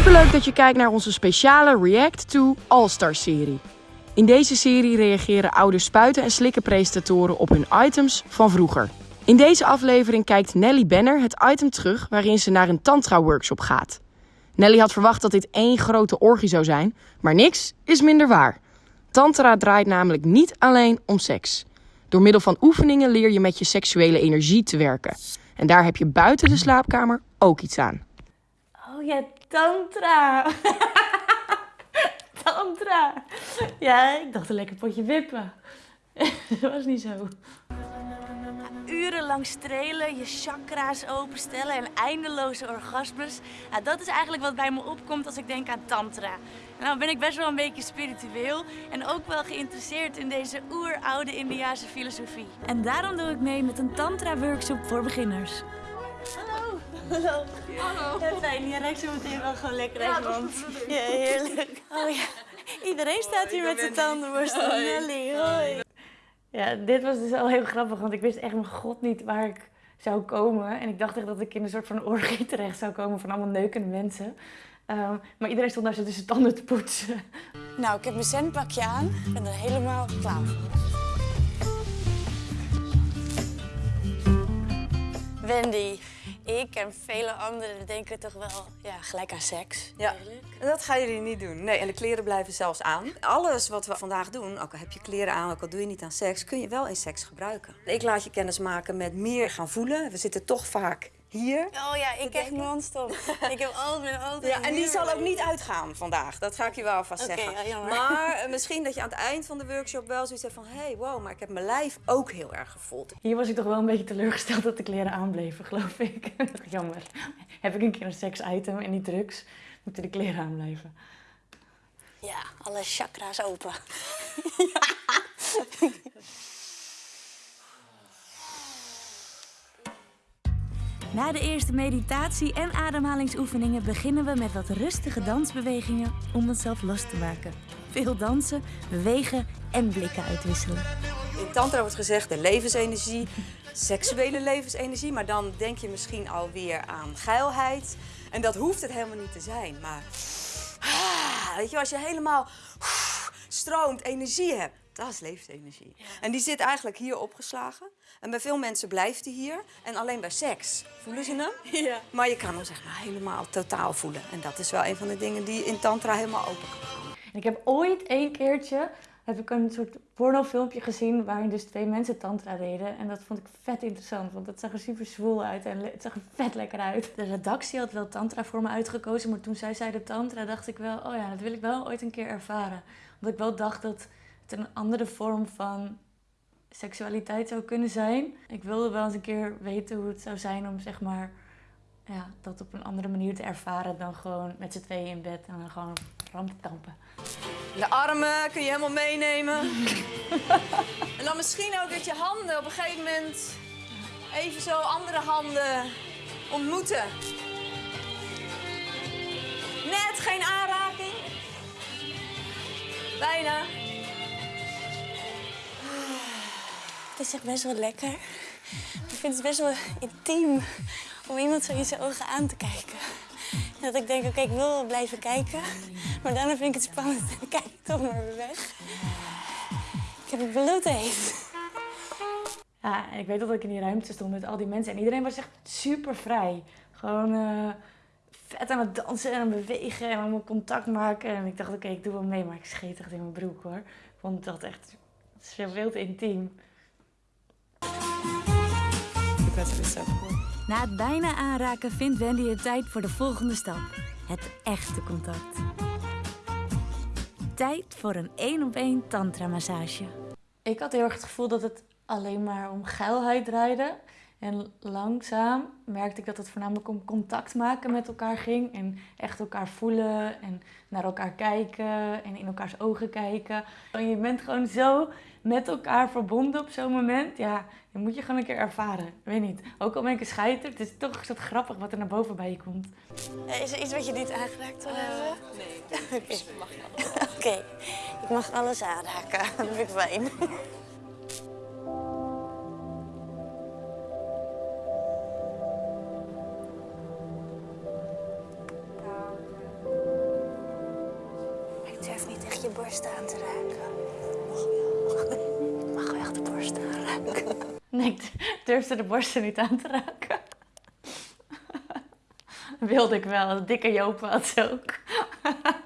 Superleuk dat je kijkt naar onze speciale React to All-Star serie. In deze serie reageren oude spuiten en slikken presentatoren op hun items van vroeger. In deze aflevering kijkt Nelly Benner het item terug waarin ze naar een tantra-workshop gaat. Nelly had verwacht dat dit één grote orgie zou zijn, maar niks is minder waar. Tantra draait namelijk niet alleen om seks. Door middel van oefeningen leer je met je seksuele energie te werken. En daar heb je buiten de slaapkamer ook iets aan. Oh ja, tantra. tantra. Ja, ik dacht een lekker potje wippen. Dat was niet zo. Urenlang strelen, je chakra's openstellen en eindeloze orgasmes. Dat is eigenlijk wat bij me opkomt als ik denk aan tantra. Nou ben ik best wel een beetje spiritueel en ook wel geïnteresseerd in deze oeroude Indiase filosofie. En daarom doe ik mee met een tantra-workshop voor beginners. Hallo. Hallo. Ja, fijn. Je ruikt zo meteen wel gewoon lekker uit mond. Ja, heerlijk. Oh ja. Iedereen staat hier met zijn tandenborstel. Nelly, hoi. Ja, dit was dus al heel grappig, want ik wist echt mijn god niet waar ik zou komen. En ik dacht echt dat ik in een soort van orgie terecht zou komen van allemaal neukende mensen. Ehm, maar iedereen stond daar zo tussen tanden te poetsen. Nou, ik heb mijn zenpakje aan. Ik ben er helemaal klaar voor. Wendy, ik en vele anderen denken toch wel ja, gelijk aan seks. Ja, dat gaan jullie niet doen. Nee, en de kleren blijven zelfs aan. Alles wat we vandaag doen, ook al heb je kleren aan, ook al doe je niet aan seks, kun je wel in seks gebruiken. Ik laat je kennis maken met meer gaan voelen. We zitten toch vaak hier. Oh ja, ik echt non-stop. ik heb altijd mijn auto Ja, en die zal ook niet uitgaan vandaag. Dat ga ik je wel alvast zeggen. ja, jammer. maar eh, misschien dat je aan het eind van de workshop wel zoiets hebt van... hé, hey, wow, maar ik heb mijn lijf ook heel erg gevoeld. Hier was ik toch wel een beetje teleurgesteld dat de kleren aanbleven, geloof ik. Jammer. Heb ik een keer een seks-item en niet drugs, moeten de kleren aanblijven. Ja, alle chakra's open. Na de eerste meditatie en ademhalingsoefeningen beginnen we met wat rustige dansbewegingen om onszelf los te maken. Veel dansen, bewegen en blikken uitwisselen. In tantra wordt gezegd de levensenergie, seksuele levensenergie. Maar dan denk je misschien alweer aan geilheid. En dat hoeft het helemaal niet te zijn. Maar ah, weet je, als je helemaal stroomt, energie hebt, dat is levensenergie. En die zit eigenlijk hier opgeslagen. En bij veel mensen blijft die hier. En alleen bij seks voelen ze hem. Ja. Maar je kan hem zeg maar helemaal totaal voelen. En dat is wel een van de dingen die in tantra helemaal open kan gaan. En ik heb ooit één keertje heb ik een soort pornofilmpje gezien waarin dus twee mensen tantra deden. En dat vond ik vet interessant, want het zag er super zwoel uit en het zag er vet lekker uit. De redactie had wel tantra voor me uitgekozen, maar toen zij zeiden tantra dacht ik wel, oh ja, dat wil ik wel ooit een keer ervaren. Omdat ik wel dacht dat een andere vorm van seksualiteit zou kunnen zijn. Ik wilde wel eens een keer weten hoe het zou zijn om zeg maar ja, dat op een andere manier te ervaren dan gewoon met z'n tweeën in bed en dan gewoon ram te kampen. De armen kun je helemaal meenemen. en dan misschien ook dat je handen op een gegeven moment even zo andere handen ontmoeten. Net geen aanraking. Bijna. Is echt best wel lekker. Ik vind het best wel intiem om iemand zo in zijn ogen aan te kijken. Dat ik denk, oké, ik wil wel blijven kijken. Maar daarna vind ik het spannend en kijk toch maar weer weg. Ik heb het bloed heet. Ik weet dat ik in die ruimte stond met al die mensen. En iedereen was echt super vrij. Gewoon eh, vet aan het dansen en aan bewegen en allemaal contact maken. En ik dacht, oké, ik doe wel mee, maar ik scheet echt in mijn broek hoor. Ik vond dat echt veel te intiem. Na het bijna aanraken vindt Wendy het tijd voor de volgende stap. Het echte contact. Tijd voor een één op één tantra massage. Ik had heel erg het gevoel dat het alleen maar om geilheid draaide. En langzaam merkte ik dat het voornamelijk om contact maken met elkaar ging. En echt elkaar voelen en naar elkaar kijken en in elkaars ogen kijken. En je bent gewoon zo met elkaar verbonden op zo'n moment. Ja, dat moet je gewoon een keer ervaren. Ik weet niet. Ook al ben ik een scheiter, het is toch soort grappig wat er naar boven bij je komt. Is er iets wat je niet aangeraakt wil hebben? Nee, Oké, Oké, ik mag alles aanraken. Dat vind ik fijn. Nee, ik durfde de borsten niet aan te raken. Wilde ik wel. Dikke Joop had ze ook.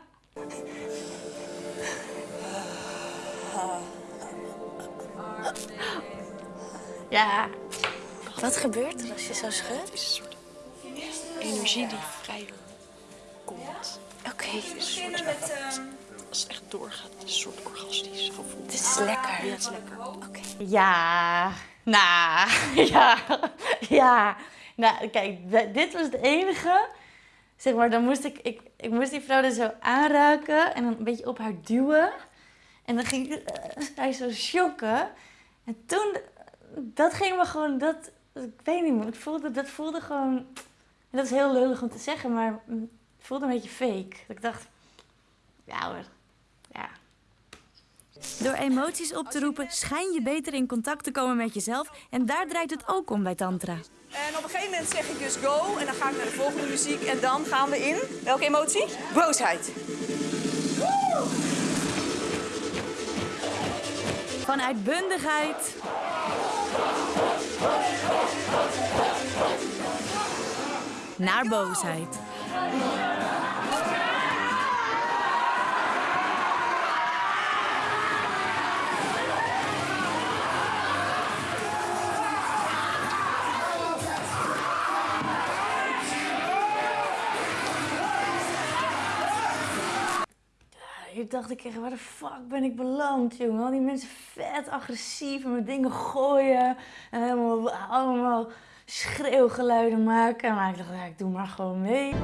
Ja. Wat gebeurt er als je zo schudt? Het is een soort energie die vrij komt. Oké, Het is een soort, als het echt doorgaat, het is een soort orgastisch gevoel. het is lekker. Ja, het is lekker. Oké. Ja, nou, ja, ja. Nou, kijk, dit was het enige. Zeg maar, dan moest ik, ik, ik moest die vrouw er zo aanraken en dan een beetje op haar duwen. En dan ging ik eh, hij zo shocken. En toen, dat ging me gewoon, dat, ik weet niet meer, ik voelde, dat voelde gewoon, en dat is heel lullig om te zeggen, maar het voelde een beetje fake. Dat ik dacht, ja hoor, ja. Door emoties op te roepen schijn je beter in contact te komen met jezelf. En daar draait het ook om bij Tantra. En op een gegeven moment zeg ik dus go en dan ga ik naar de volgende muziek en dan gaan we in. Welke emotie? Boosheid. Van uitbundigheid naar boosheid. Dacht ik echt, waar de fuck ben ik beland, jongen? Al die mensen vet agressief en met dingen gooien. En helemaal, allemaal schreeuwgeluiden maken. Maar ik dacht, ik doe maar gewoon mee.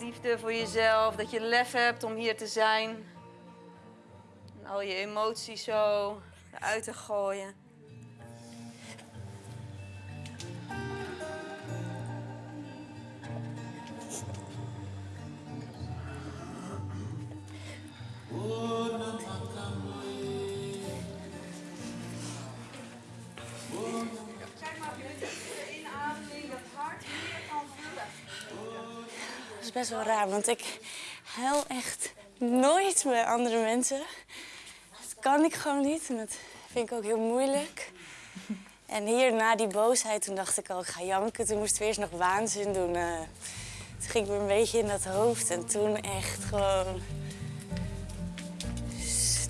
Liefde voor jezelf, dat je lef hebt om hier te zijn. Al je emoties zo eruit te gooien. Dat is best wel raar, want ik huil echt nooit bij andere mensen. Dat kan ik gewoon niet en dat vind ik ook heel moeilijk. En hier na die boosheid, toen dacht ik al, ik ga janken. Toen moesten we eerst nog waanzin doen. eh. toen ging ik weer een beetje in dat hoofd en toen echt gewoon...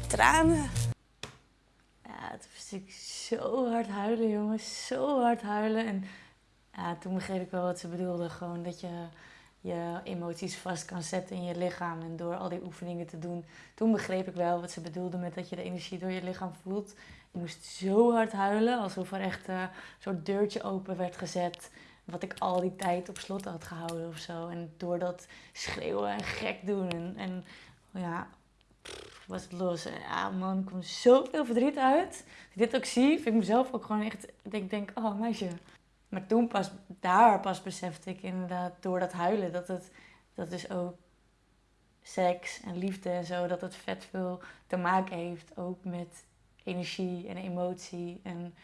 tranen. Ja, toen moest ik zo hard huilen, jongens. Zo hard huilen. En ja, toen begreep ik wel wat ze bedoelde. Gewoon dat je je emoties vast kan zetten in je lichaam. En door al die oefeningen te doen, toen begreep ik wel wat ze bedoelde met dat je de energie door je lichaam voelt. Ik moest zo hard huilen, alsof er echt eh, een soort deurtje open werd gezet. Wat ik al die tijd op slot had gehouden of zo. En door dat schreeuwen en gek doen en, en ja, was het los. Ja man, er komt zoveel verdriet uit. Als ik dit ook zie, vind ik mezelf ook gewoon echt, ik denk, denk oh meisje. Maar toen pas, daar pas besefte ik inderdaad door dat huilen, dat het, dat dus ook seks en liefde en zo, dat het vet veel te maken heeft ook met energie en emotie. En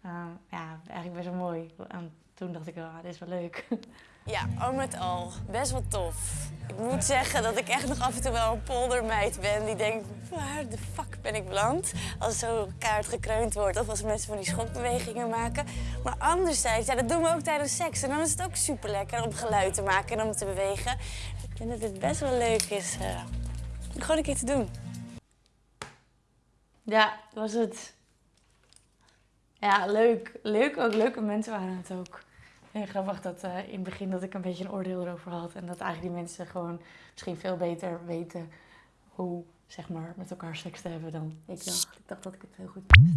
eh, ja, eigenlijk best wel mooi. En toen dacht ik, ah, dit is wel leuk. Ja, al met al. Best wel tof. Ik moet zeggen dat ik echt nog af en toe wel een poldermeid ben die denkt, waar de fuck ben ik beland? Als zo kaart gekreund wordt of als mensen van die schokbewegingen maken. Maar anderzijds, ja, dat doen we ook tijdens seks. En dan is het ook super lekker om geluid te maken en om te bewegen. Ik vind dat het best wel leuk is eh, om gewoon een keer te doen. Ja, was het. Ja, leuk. Leuk ook. Leuke mensen waren het ook. En grappig dat eh, in het begin dat ik een beetje een oordeel erover had. En dat eigenlijk die mensen gewoon misschien veel beter weten hoe, zeg maar, met elkaar seks te hebben dan ik dacht. Ik dacht dat ik het heel goed wist.